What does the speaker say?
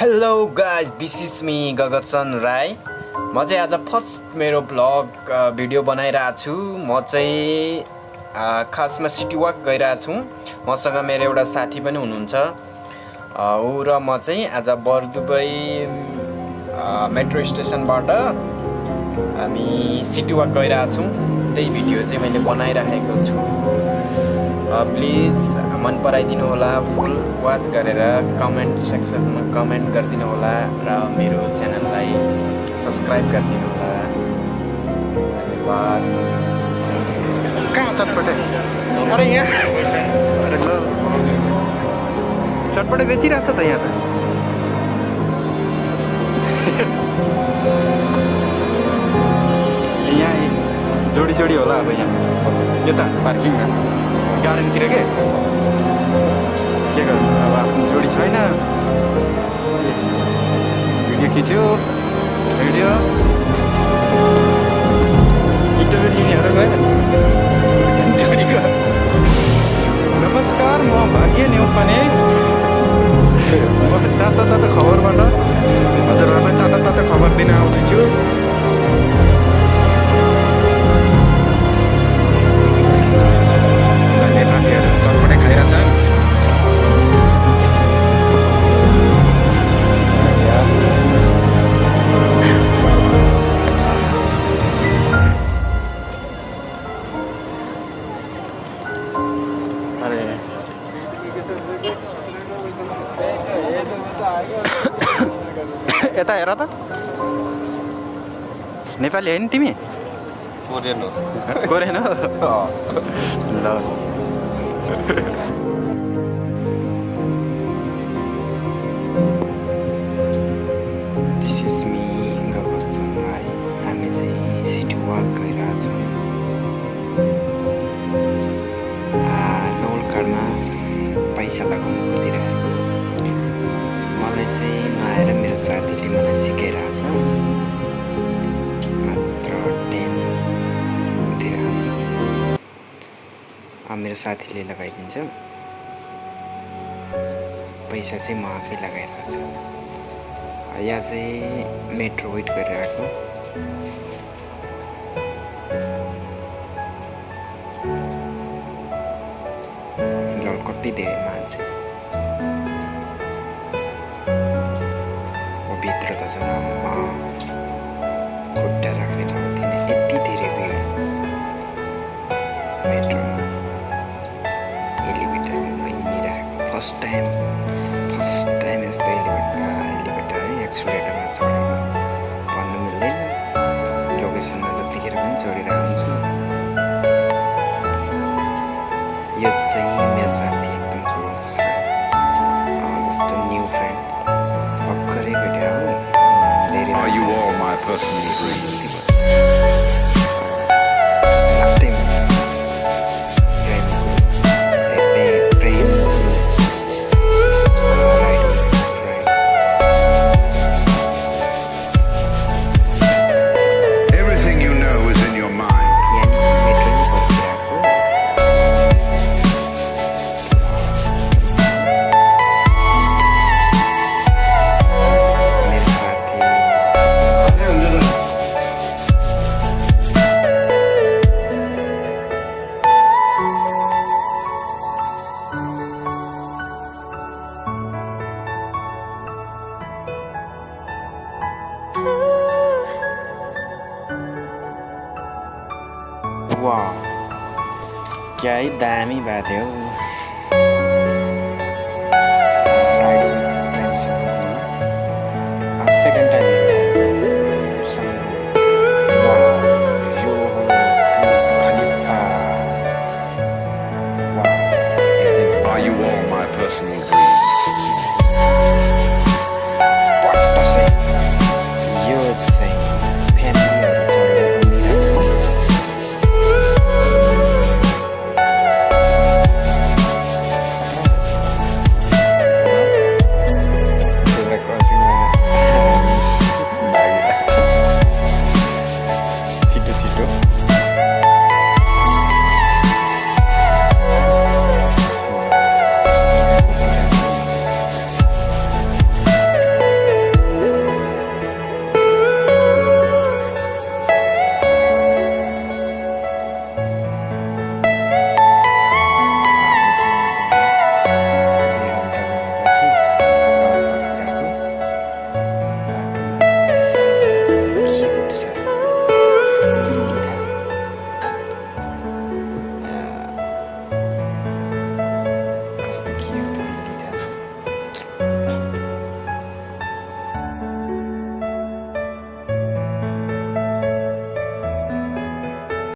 Hello guys this is me गगतचन Rai म चाहिँ आज फर्स्ट मेरो भ्लग भिडियो बनाइरहेको छु। म चाहिँ खासमा सिटी वाक गइरहेको छु। मसँग मेरो एउटा साथी पनि हुनुहुन्छ। ऊ र म चाहिँ आज बरदुबई मेट्रो स्टेसनबाट हामी सिटी वाक गइरहेको छौँ। त्यही भिडियो चाहिँ मैले बनाइराखेको छु। प्लिज मन पराइदिनु होला फुल वाच गरेर कमेन्ट सेक्सनमा कमेन्ट गरिदिनु होला र मेरो च्यानललाई सब्सक्राइब गरिदिनु होला। धन्यवाद। कहाँ चटपटे? अरे यहाँ। चटपटे बेचिरहेको छ त यहाँ त। यहाँ जोडी जोडी होला अब यहाँ। यता पार्किङमा। गार्डनतिर के? के अब आफ्नो जोडी छैन भिडियो खिच्यो भिडियो इन्टरभ्यू लिनेहरू गयो जोडीको नमस्कार म भाग्य नेउपाने म तातो तातो खबरबाट हजुरहरूलाई तातो तातो खबर दिन आउँदैछु यता हेर त नेपाली होइन तिमी कोरियन हो कोरेन हो ल दिस इज मी हामी चाहिँ सिटी वाक साथीले मलाई सिकाइरहेछ मात्र टेनतिर मेरो साथीले लगाइदिन्छ पैसा चाहिँ म आफै लगाइरहेको छु यहाँ चाहिँ मेट्रो वेट गरिरहेको कति धेरै मान्छे यो चाहिँ मेरो साथी एकदम क्लोज फ्रेन्ड जस्तो न्यू फ्रेन्ड भर्खरै भेट्यो हो धेरै Are you मान्छे- all my personal dreams? wow chơi đa mấy bà tiểu छ